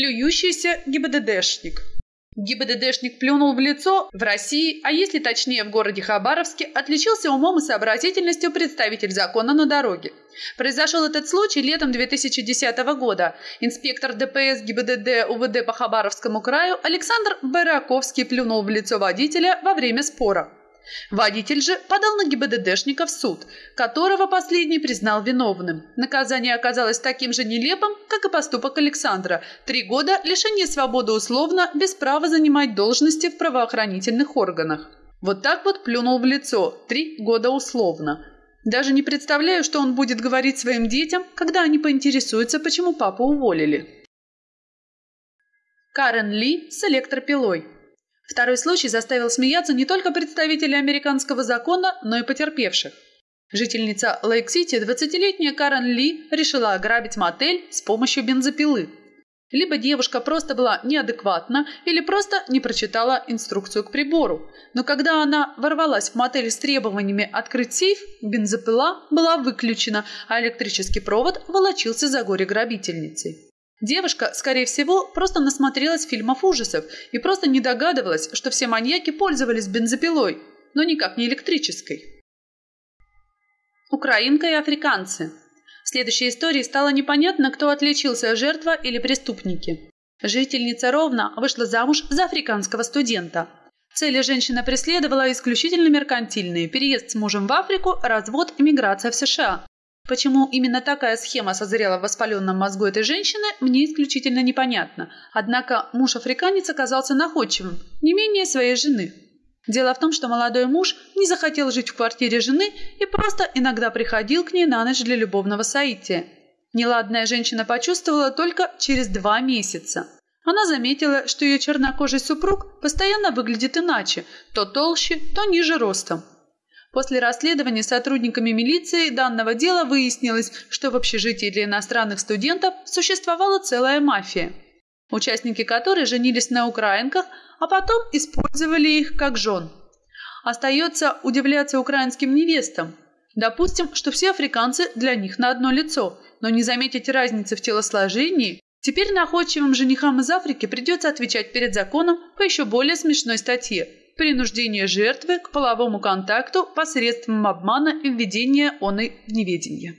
Плюющийся ГИБДДшник. ГИБДДшник плюнул в лицо в России, а если точнее в городе Хабаровске, отличился умом и сообразительностью представитель закона на дороге. Произошел этот случай летом 2010 года. Инспектор ДПС ГИБДД УВД по Хабаровскому краю Александр Бараковский плюнул в лицо водителя во время спора. Водитель же подал на ГИБДДшника в суд, которого последний признал виновным. Наказание оказалось таким же нелепым, как и поступок Александра. Три года лишения свободы условно, без права занимать должности в правоохранительных органах. Вот так вот плюнул в лицо. Три года условно. Даже не представляю, что он будет говорить своим детям, когда они поинтересуются, почему папу уволили. Карен Ли с электропилой. Второй случай заставил смеяться не только представителей американского закона, но и потерпевших. Жительница Лейк-Сити, 20-летняя Карен Ли, решила ограбить мотель с помощью бензопилы. Либо девушка просто была неадекватна, или просто не прочитала инструкцию к прибору. Но когда она ворвалась в мотель с требованиями открыть сейф, бензопила была выключена, а электрический провод волочился за горе грабительницей. Девушка, скорее всего, просто насмотрелась фильмов ужасов и просто не догадывалась, что все маньяки пользовались бензопилой, но никак не электрической. Украинка и африканцы. В следующей истории стало непонятно, кто отличился, жертва или преступники. Жительница Ровно вышла замуж за африканского студента. Цели женщина преследовала исключительно меркантильные – переезд с мужем в Африку, развод, иммиграция в США. Почему именно такая схема созрела в воспаленном мозгу этой женщины, мне исключительно непонятно. Однако муж-африканец оказался находчивым, не менее своей жены. Дело в том, что молодой муж не захотел жить в квартире жены и просто иногда приходил к ней на ночь для любовного соития. Неладная женщина почувствовала только через два месяца. Она заметила, что ее чернокожий супруг постоянно выглядит иначе, то толще, то ниже ростом. После расследования сотрудниками милиции данного дела выяснилось, что в общежитии для иностранных студентов существовала целая мафия, участники которой женились на украинках, а потом использовали их как жен. Остается удивляться украинским невестам. Допустим, что все африканцы для них на одно лицо, но не заметить разницы в телосложении Теперь находчивым женихам из Африки придется отвечать перед законом по еще более смешной статье – принуждение жертвы к половому контакту посредством обмана и введения оной в неведение.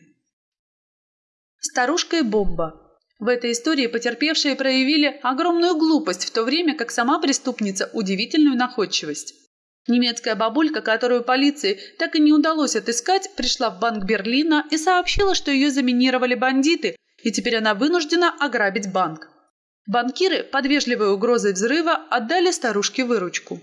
Старушка и бомба. В этой истории потерпевшие проявили огромную глупость, в то время как сама преступница – удивительную находчивость. Немецкая бабулька, которую полиции так и не удалось отыскать, пришла в банк Берлина и сообщила, что ее заминировали бандиты, и теперь она вынуждена ограбить банк. Банкиры под вежливой угрозой взрыва отдали старушке выручку.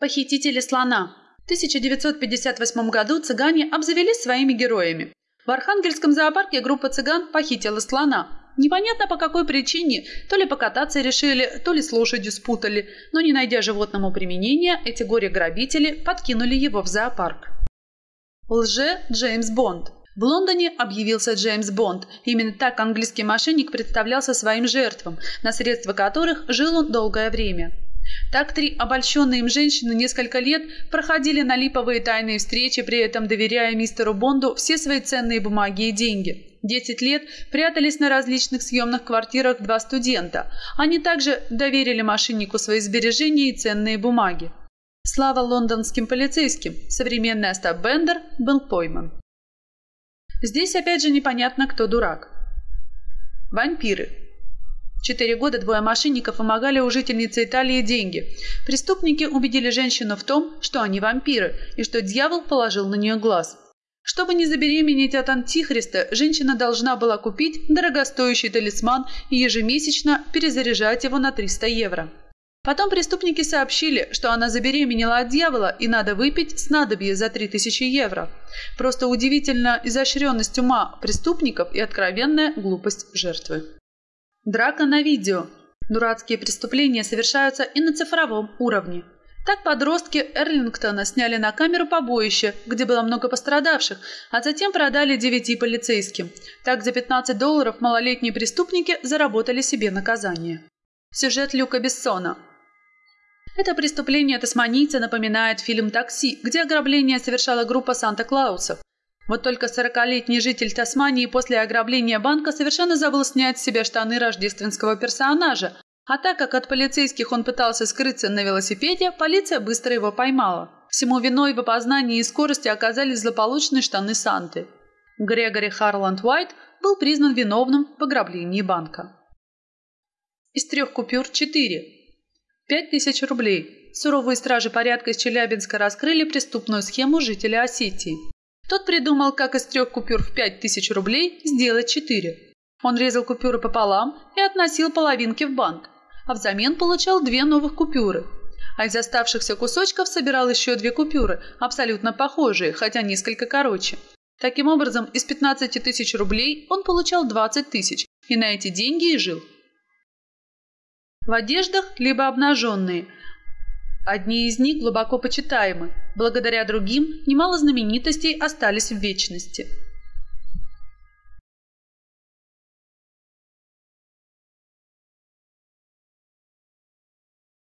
Похитители слона. В 1958 году цыгане обзавелись своими героями. В Архангельском зоопарке группа цыган похитила слона. Непонятно по какой причине, то ли покататься решили, то ли с лошадью спутали, но не найдя животному применения, эти горе-грабители подкинули его в зоопарк. Лже Джеймс Бонд. В Лондоне объявился Джеймс Бонд. Именно так английский мошенник представлялся своим жертвам, на средства которых жил он долгое время. Так три обольщенные им женщины несколько лет проходили на липовые тайные встречи, при этом доверяя мистеру Бонду все свои ценные бумаги и деньги. Десять лет прятались на различных съемных квартирах два студента. Они также доверили мошеннику свои сбережения и ценные бумаги. Слава лондонским полицейским, современный Остап Бендер был пойман. Здесь опять же непонятно, кто дурак. Вампиры. Четыре года двое мошенников вымогали у жительницы Италии деньги. Преступники убедили женщину в том, что они вампиры, и что дьявол положил на нее глаз. Чтобы не забеременеть от антихриста, женщина должна была купить дорогостоящий талисман и ежемесячно перезаряжать его на 300 евро. Потом преступники сообщили, что она забеременела от дьявола и надо выпить снадобье за 3000 евро. Просто удивительна изощренность ума преступников и откровенная глупость жертвы. Драка на видео. Дурацкие преступления совершаются и на цифровом уровне. Так подростки Эрлингтона сняли на камеру побоище, где было много пострадавших, а затем продали девяти полицейским. Так за 15 долларов малолетние преступники заработали себе наказание. Сюжет Люка Бессона. Это преступление тасманийца напоминает фильм «Такси», где ограбление совершала группа Санта-Клаусов. Вот только сорокалетний житель Тасмании после ограбления банка совершенно забыл снять с себя штаны рождественского персонажа, а так как от полицейских он пытался скрыться на велосипеде, полиция быстро его поймала. Всему виной в опознании и скорости оказались злополучные штаны Санты. Грегори Харланд Уайт был признан виновным в ограблении банка. Из трех купюр – четыре. Пять тысяч рублей. Суровые стражи порядка из Челябинска раскрыли преступную схему жителя Осетии. Тот придумал, как из трех купюр в пять тысяч рублей сделать четыре. Он резал купюры пополам и относил половинки в банк, а взамен получал две новых купюры. А из оставшихся кусочков собирал еще две купюры, абсолютно похожие, хотя несколько короче. Таким образом, из 15 тысяч рублей он получал 20 тысяч и на эти деньги и жил. В одеждах либо обнаженные. Одни из них глубоко почитаемы, благодаря другим немало знаменитостей остались в вечности.